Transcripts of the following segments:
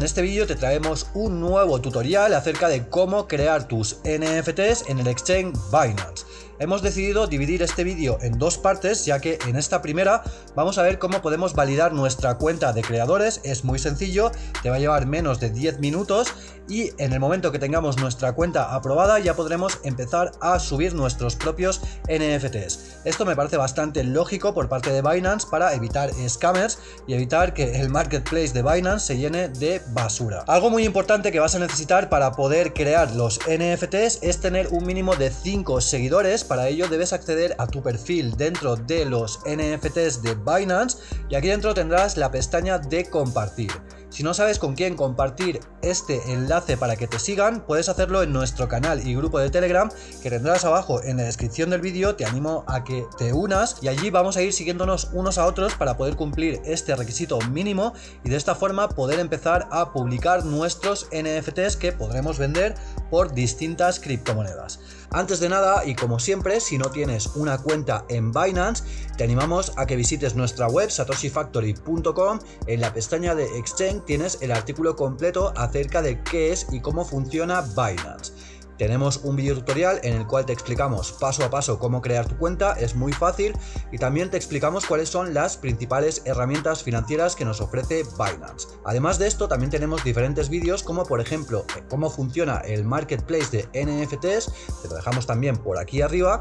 En este vídeo te traemos un nuevo tutorial acerca de cómo crear tus NFTs en el exchange Binance. Hemos decidido dividir este vídeo en dos partes ya que en esta primera vamos a ver cómo podemos validar nuestra cuenta de creadores, es muy sencillo, te va a llevar menos de 10 minutos y en el momento que tengamos nuestra cuenta aprobada ya podremos empezar a subir nuestros propios NFTs. Esto me parece bastante lógico por parte de Binance para evitar scammers y evitar que el marketplace de Binance se llene de basura. Algo muy importante que vas a necesitar para poder crear los NFTs es tener un mínimo de 5 seguidores para ello debes acceder a tu perfil dentro de los NFTs de Binance y aquí dentro tendrás la pestaña de compartir. Si no sabes con quién compartir este enlace para que te sigan, puedes hacerlo en nuestro canal y grupo de Telegram que tendrás abajo en la descripción del vídeo, te animo a que te unas y allí vamos a ir siguiéndonos unos a otros para poder cumplir este requisito mínimo y de esta forma poder empezar a publicar nuestros NFTs que podremos vender por distintas criptomonedas. Antes de nada, y como siempre, si no tienes una cuenta en Binance, te animamos a que visites nuestra web satoshifactory.com. En la pestaña de Exchange tienes el artículo completo acerca de qué es y cómo funciona Binance. Tenemos un video tutorial en el cual te explicamos paso a paso cómo crear tu cuenta, es muy fácil y también te explicamos cuáles son las principales herramientas financieras que nos ofrece Binance. Además de esto también tenemos diferentes vídeos como por ejemplo cómo funciona el marketplace de NFTs, te lo dejamos también por aquí arriba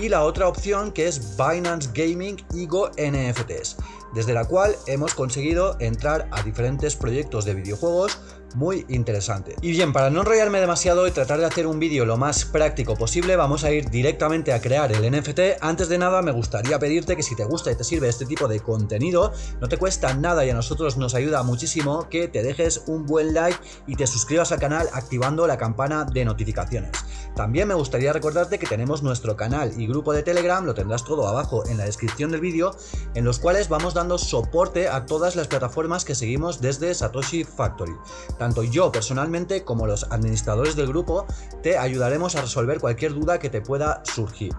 y la otra opción que es Binance Gaming Ego NFTs, desde la cual hemos conseguido entrar a diferentes proyectos de videojuegos muy interesante. Y bien, para no enrollarme demasiado y tratar de hacer un vídeo lo más práctico posible, vamos a ir directamente a crear el NFT. Antes de nada, me gustaría pedirte que si te gusta y te sirve este tipo de contenido, no te cuesta nada y a nosotros nos ayuda muchísimo que te dejes un buen like y te suscribas al canal activando la campana de notificaciones. También me gustaría recordarte que tenemos nuestro canal y grupo de Telegram, lo tendrás todo abajo en la descripción del vídeo, en los cuales vamos dando soporte a todas las plataformas que seguimos desde Satoshi Factory. Tanto yo personalmente como los administradores del grupo te ayudaremos a resolver cualquier duda que te pueda surgir.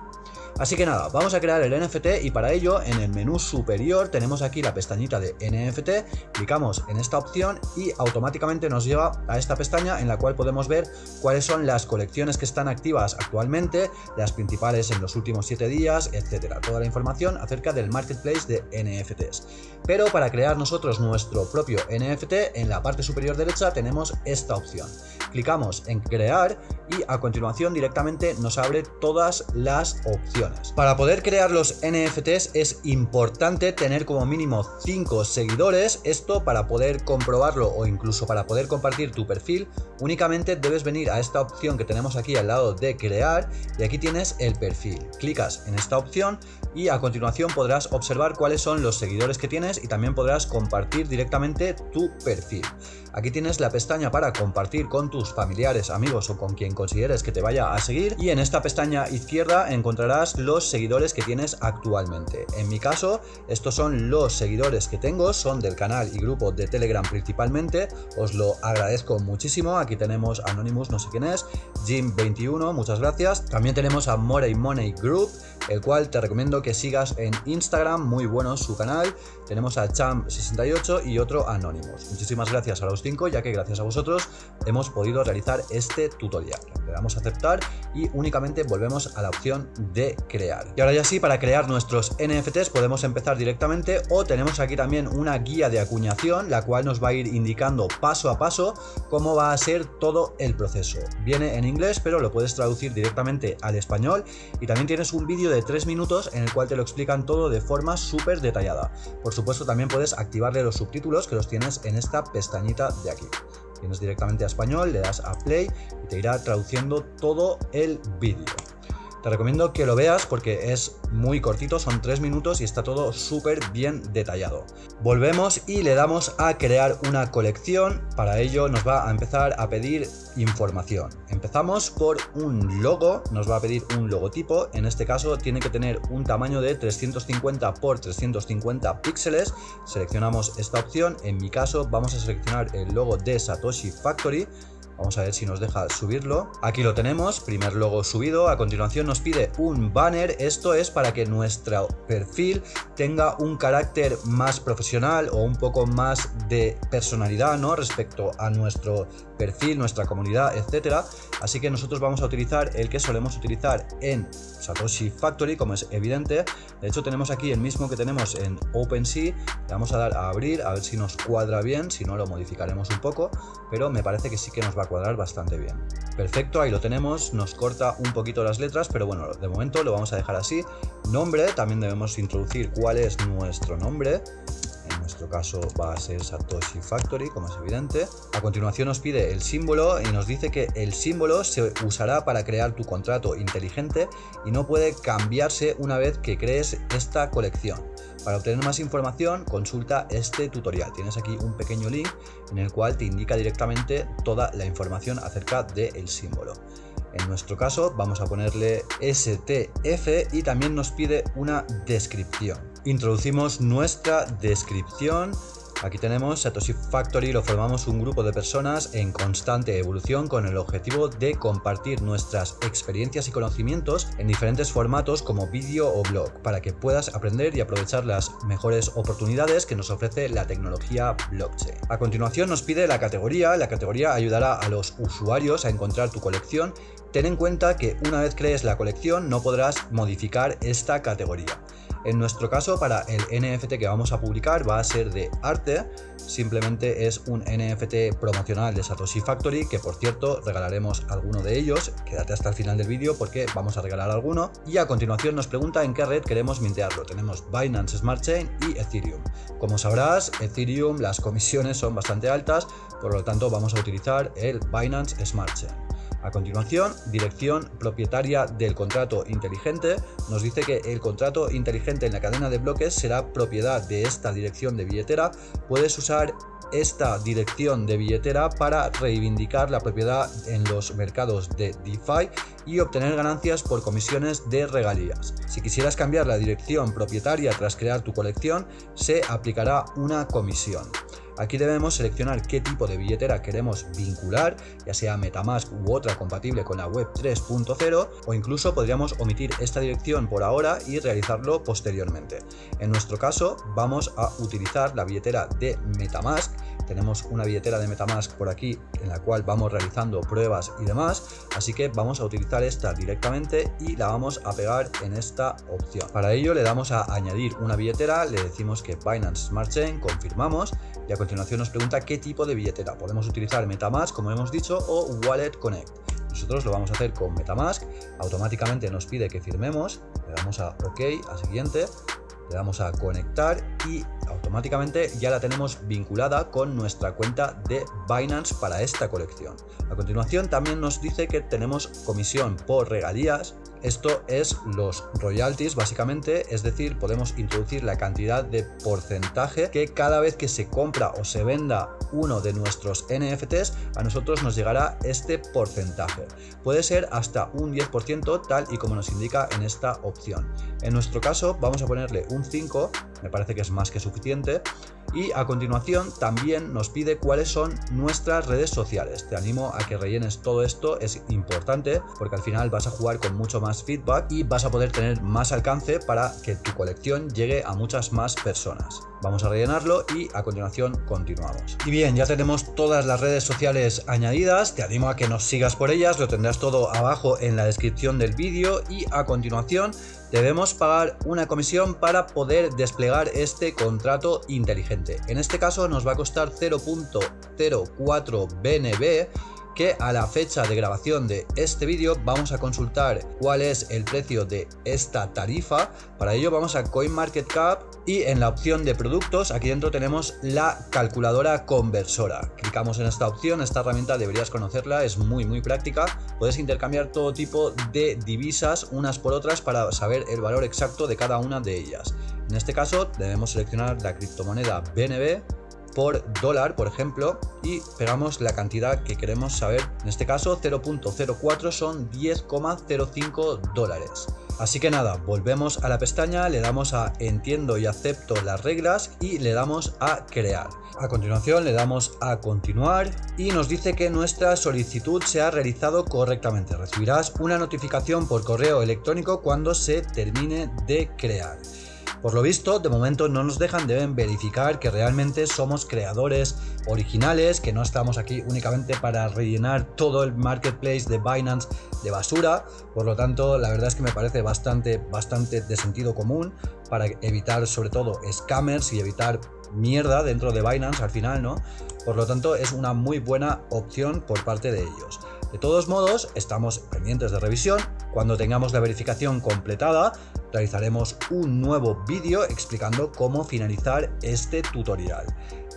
Así que nada, vamos a crear el NFT y para ello en el menú superior tenemos aquí la pestañita de NFT, clicamos en esta opción y automáticamente nos lleva a esta pestaña en la cual podemos ver cuáles son las colecciones que están activas actualmente, las principales en los últimos 7 días, etcétera. Toda la información acerca del marketplace de NFTs. Pero para crear nosotros nuestro propio NFT, en la parte superior derecha tenemos esta opción. Clicamos en crear y a continuación directamente nos abre todas las opciones. Para poder crear los NFTs es importante tener como mínimo 5 seguidores, esto para poder comprobarlo o incluso para poder compartir tu perfil, únicamente debes venir a esta opción que tenemos aquí al lado de crear y aquí tienes el perfil. Clicas en esta opción y a continuación podrás observar cuáles son los seguidores que tienes y también podrás compartir directamente tu perfil. Aquí tienes la pestaña para compartir con tus familiares, amigos o con quien consideres que te vaya a seguir. Y en esta pestaña izquierda encontrarás los seguidores que tienes actualmente. En mi caso, estos son los seguidores que tengo, son del canal y grupo de Telegram principalmente, os lo agradezco muchísimo, aquí tenemos Anonymous, no sé quién es, Jim21, muchas gracias, también tenemos a Morey Money Group, el cual te recomiendo que sigas en Instagram, muy bueno su canal, tenemos a Champ68 y otro Anonymous. Muchísimas gracias a los 5, ya que gracias a vosotros hemos podido realizar este tutorial. Le damos a aceptar y únicamente volvemos a la opción de crear. Y ahora ya sí, para crear nuestros NFTs podemos empezar directamente o tenemos aquí también una guía de acuñación, la cual nos va a ir indicando paso a paso cómo va a ser todo el proceso. Viene en inglés, pero lo puedes traducir directamente al español y también tienes un vídeo de 3 minutos en el cual te lo explican todo de forma súper detallada. Por supuesto también puedes activarle los subtítulos que los tienes en esta pestañita de aquí. Tienes directamente a español, le das a play y te irá traduciendo todo el vídeo. Te recomiendo que lo veas porque es muy cortito, son 3 minutos y está todo súper bien detallado. Volvemos y le damos a crear una colección, para ello nos va a empezar a pedir información. Empezamos por un logo, nos va a pedir un logotipo, en este caso tiene que tener un tamaño de 350 por 350 píxeles, seleccionamos esta opción, en mi caso vamos a seleccionar el logo de Satoshi Factory, Vamos a ver si nos deja subirlo. Aquí lo tenemos, primer logo subido. A continuación nos pide un banner. Esto es para que nuestro perfil tenga un carácter más profesional o un poco más de personalidad, ¿no? Respecto a nuestro perfil, nuestra comunidad, etcétera. Así que nosotros vamos a utilizar el que solemos utilizar en Satoshi Factory, como es evidente. De hecho, tenemos aquí el mismo que tenemos en OpenSea. Le vamos a dar a abrir, a ver si nos cuadra bien. Si no, lo modificaremos un poco. Pero me parece que sí que nos va a cuadrar bastante bien. Perfecto, ahí lo tenemos. Nos corta un poquito las letras, pero bueno, de momento lo vamos a dejar así. Nombre, también debemos introducir cuál es nuestro nombre nuestro caso va a ser Satoshi Factory, como es evidente. A continuación nos pide el símbolo y nos dice que el símbolo se usará para crear tu contrato inteligente y no puede cambiarse una vez que crees esta colección. Para obtener más información, consulta este tutorial. Tienes aquí un pequeño link en el cual te indica directamente toda la información acerca del símbolo. En nuestro caso vamos a ponerle STF y también nos pide una descripción. Introducimos nuestra descripción Aquí tenemos Satoshi Factory, lo formamos un grupo de personas en constante evolución con el objetivo de compartir nuestras experiencias y conocimientos en diferentes formatos como vídeo o blog, para que puedas aprender y aprovechar las mejores oportunidades que nos ofrece la tecnología blockchain. A continuación nos pide la categoría, la categoría ayudará a los usuarios a encontrar tu colección. Ten en cuenta que una vez crees la colección no podrás modificar esta categoría. En nuestro caso, para el NFT que vamos a publicar va a ser de arte, simplemente es un NFT promocional de Satoshi Factory, que por cierto regalaremos alguno de ellos, quédate hasta el final del vídeo porque vamos a regalar alguno, y a continuación nos pregunta en qué red queremos mintearlo, tenemos Binance Smart Chain y Ethereum. Como sabrás, Ethereum las comisiones son bastante altas, por lo tanto vamos a utilizar el Binance Smart Chain. A continuación, dirección propietaria del contrato inteligente. Nos dice que el contrato inteligente en la cadena de bloques será propiedad de esta dirección de billetera. Puedes usar esta dirección de billetera para reivindicar la propiedad en los mercados de DeFi y obtener ganancias por comisiones de regalías. Si quisieras cambiar la dirección propietaria tras crear tu colección, se aplicará una comisión. Aquí debemos seleccionar qué tipo de billetera queremos vincular, ya sea Metamask u otra compatible con la web 3.0 o incluso podríamos omitir esta dirección por ahora y realizarlo posteriormente. En nuestro caso vamos a utilizar la billetera de Metamask tenemos una billetera de Metamask por aquí en la cual vamos realizando pruebas y demás, así que vamos a utilizar esta directamente y la vamos a pegar en esta opción. Para ello le damos a añadir una billetera, le decimos que Binance Smart Chain, confirmamos y a continuación nos pregunta qué tipo de billetera. Podemos utilizar Metamask como hemos dicho o Wallet Connect. Nosotros lo vamos a hacer con Metamask, automáticamente nos pide que firmemos, le damos a OK, a siguiente, le damos a conectar y automáticamente ya la tenemos vinculada con nuestra cuenta de Binance para esta colección. A continuación también nos dice que tenemos comisión por regalías esto es los royalties básicamente, es decir, podemos introducir la cantidad de porcentaje que cada vez que se compra o se venda uno de nuestros NFTs, a nosotros nos llegará este porcentaje. Puede ser hasta un 10% tal y como nos indica en esta opción. En nuestro caso vamos a ponerle un 5, me parece que es más que suficiente, y a continuación también nos pide cuáles son nuestras redes sociales. Te animo a que rellenes todo esto, es importante porque al final vas a jugar con mucho más feedback y vas a poder tener más alcance para que tu colección llegue a muchas más personas. Vamos a rellenarlo y a continuación continuamos. Y bien, ya tenemos todas las redes sociales añadidas, te animo a que nos sigas por ellas, lo tendrás todo abajo en la descripción del vídeo y a continuación debemos pagar una comisión para poder desplegar este contrato inteligente. En este caso nos va a costar 0.04 BNB que a la fecha de grabación de este vídeo vamos a consultar cuál es el precio de esta tarifa. Para ello vamos a CoinMarketCap y en la opción de productos aquí dentro tenemos la calculadora conversora. Clicamos en esta opción, esta herramienta deberías conocerla, es muy muy práctica. Puedes intercambiar todo tipo de divisas unas por otras para saber el valor exacto de cada una de ellas. En este caso debemos seleccionar la criptomoneda BNB por dólar, por ejemplo, y pegamos la cantidad que queremos saber. En este caso, 0.04 son 10,05 dólares. Así que nada, volvemos a la pestaña, le damos a entiendo y acepto las reglas y le damos a crear. A continuación le damos a continuar y nos dice que nuestra solicitud se ha realizado correctamente. Recibirás una notificación por correo electrónico cuando se termine de crear. Por lo visto, de momento no nos dejan, deben verificar que realmente somos creadores originales, que no estamos aquí únicamente para rellenar todo el marketplace de Binance de basura. Por lo tanto, la verdad es que me parece bastante, bastante de sentido común para evitar sobre todo scammers y evitar mierda dentro de Binance al final, ¿no? Por lo tanto, es una muy buena opción por parte de ellos. De todos modos, estamos pendientes de revisión. Cuando tengamos la verificación completada, realizaremos un nuevo vídeo explicando cómo finalizar este tutorial.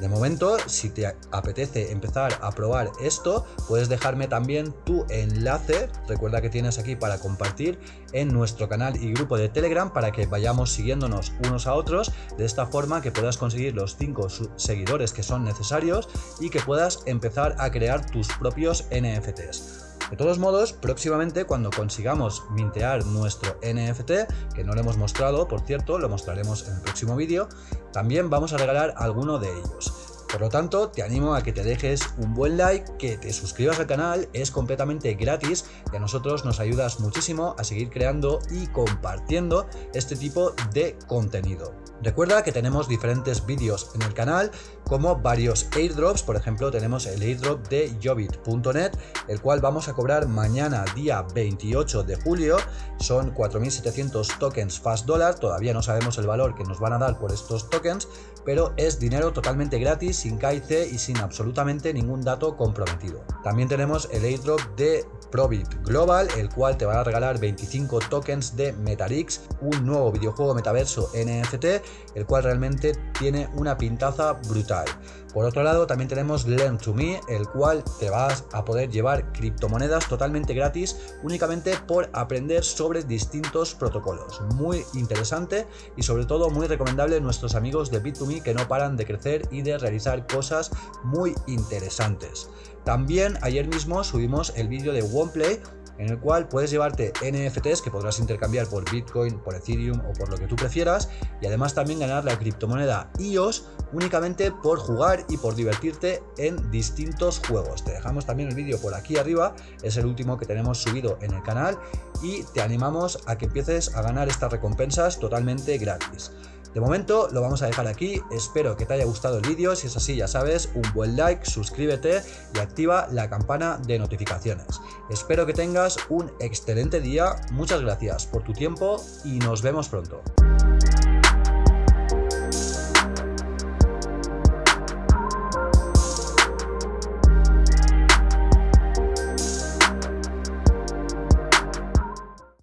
De momento, si te apetece empezar a probar esto, puedes dejarme también tu enlace, recuerda que tienes aquí para compartir en nuestro canal y grupo de Telegram para que vayamos siguiéndonos unos a otros, de esta forma que puedas conseguir los 5 seguidores que son necesarios y que puedas empezar a crear tus propios NFTs. De todos modos, próximamente cuando consigamos mintear nuestro NFT, que no lo hemos mostrado, por cierto, lo mostraremos en el próximo vídeo, también vamos a regalar alguno de ellos. Por lo tanto, te animo a que te dejes un buen like, que te suscribas al canal, es completamente gratis y a nosotros nos ayudas muchísimo a seguir creando y compartiendo este tipo de contenido. Recuerda que tenemos diferentes vídeos en el canal, como varios airdrops, por ejemplo tenemos el airdrop de Jobit.net, el cual vamos a cobrar mañana día 28 de julio, son 4.700 tokens Fast Dollar, todavía no sabemos el valor que nos van a dar por estos tokens, pero es dinero totalmente gratis sin KIC y sin absolutamente ningún dato comprometido. También tenemos el airdrop de Probit Global, el cual te va a regalar 25 tokens de Metarix, un nuevo videojuego metaverso NFT, el cual realmente tiene una pintaza brutal. Por otro lado, también tenemos Learn to Me, el cual te vas a poder llevar criptomonedas totalmente gratis únicamente por aprender sobre distintos protocolos. Muy interesante y sobre todo muy recomendable nuestros amigos de Bit2Me que no paran de crecer y de realizar cosas muy interesantes. También ayer mismo subimos el vídeo de OnePlay en el cual puedes llevarte NFTs que podrás intercambiar por Bitcoin, por Ethereum o por lo que tú prefieras y además también ganar la criptomoneda EOS únicamente por jugar y por divertirte en distintos juegos. Te dejamos también el vídeo por aquí arriba, es el último que tenemos subido en el canal y te animamos a que empieces a ganar estas recompensas totalmente gratis. De momento lo vamos a dejar aquí, espero que te haya gustado el vídeo, si es así ya sabes, un buen like, suscríbete y activa la campana de notificaciones. Espero que tengas un excelente día, muchas gracias por tu tiempo y nos vemos pronto.